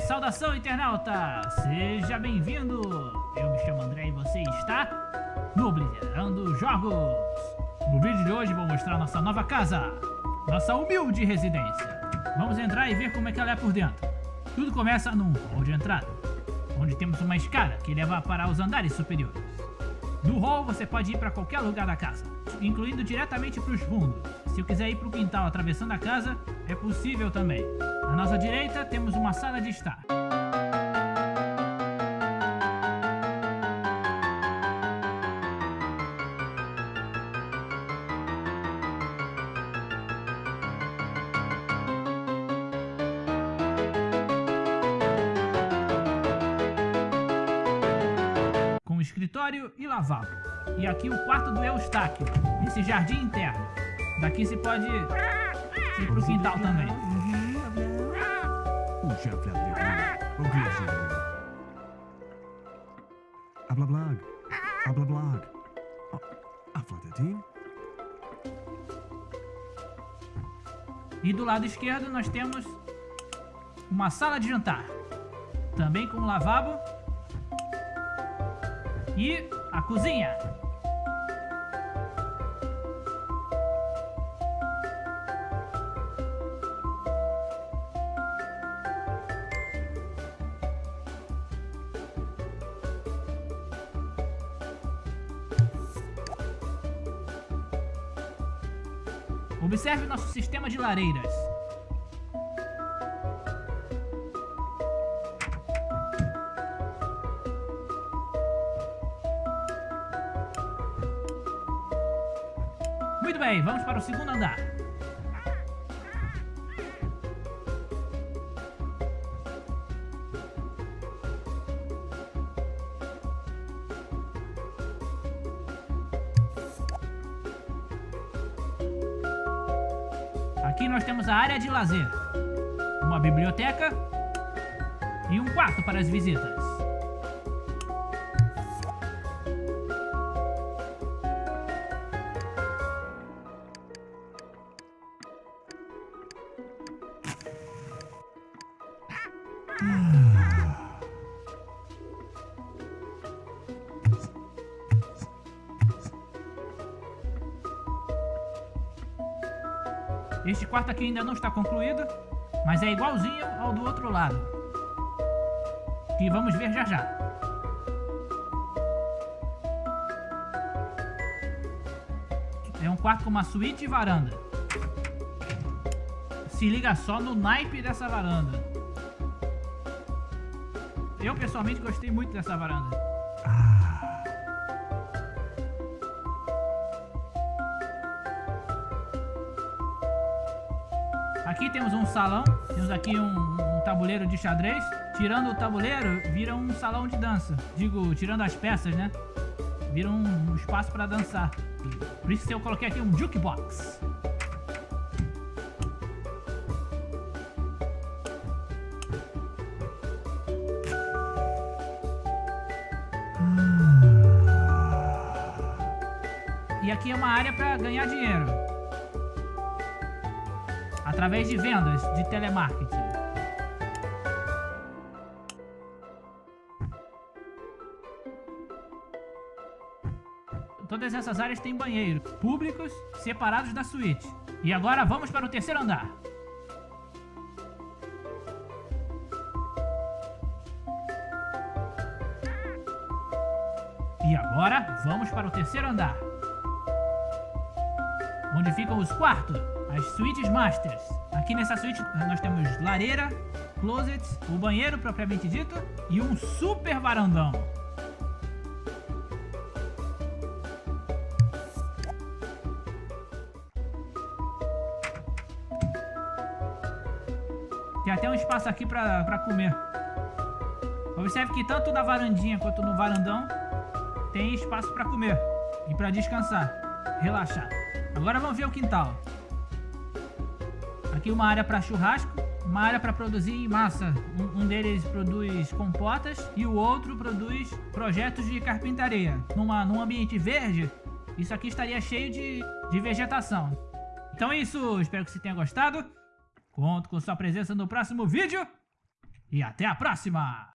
Saudação internauta! Seja bem-vindo! Eu me chamo André e você está no Obliterando Jogos! No vídeo de hoje vou mostrar nossa nova casa, nossa humilde residência. Vamos entrar e ver como é que ela é por dentro. Tudo começa num hall de entrada, onde temos uma escada que leva para os andares superiores. No hall você pode ir para qualquer lugar da casa, incluindo diretamente para os fundos. Se eu quiser ir para o quintal atravessando a casa, é possível também. À nossa direita temos uma sala de estar. Escritório e lavabo. E aqui o quarto do Eustáquio, esse jardim interno. Daqui se pode ir pro quintal também. Ablablag. Ablablag. Aflatatin. E do lado esquerdo nós temos uma sala de jantar. Também com lavabo. E a cozinha. Observe nosso sistema de lareiras. Muito bem, vamos para o segundo andar. Aqui nós temos a área de lazer, uma biblioteca e um quarto para as visitas. Este quarto aqui ainda não está concluído, mas é igualzinho ao do outro lado. Que vamos ver já já. É um quarto com uma suíte e varanda. Se liga só no naipe dessa varanda. Eu pessoalmente gostei muito dessa varanda. Aqui temos um salão, temos aqui um, um, tabuleiro de xadrez. Tirando o tabuleiro, vira um salão de dança. Digo, tirando as peças, né? Vira um, um espaço para dançar. Por isso que eu coloquei aqui um jukebox. E aqui é uma área para ganhar dinheiro através de vendas de telemarketing. Todas essas áreas têm banheiros públicos separados da suíte. E agora vamos para o terceiro andar. E agora vamos para o terceiro andar. Onde ficam os quartos as suítes masters. Aqui nessa suíte nós temos lareira, closet, o banheiro propriamente dito e um super varandão. Tem até um espaço aqui para comer. Observe que tanto na varandinha quanto no varandão tem espaço para comer e para descansar, relaxar. Agora vamos ver o quintal. Aqui uma área para churrasco, uma área para produzir massa. Um, deles produz compotas e o outro produz projetos de carpintaria. Numa, num ambiente verde, isso aqui estaria cheio de, de vegetação. Então é isso, espero que você tenha gostado. Conto com sua presença no próximo vídeo. e até a próxima!